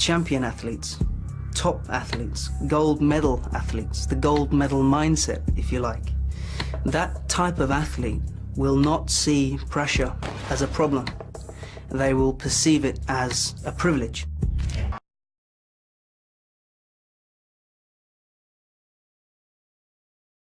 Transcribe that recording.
champion athletes, top athletes, gold medal athletes, the gold medal mindset, if you like. That type of athlete will not see pressure as a problem. They will perceive it as a privilege.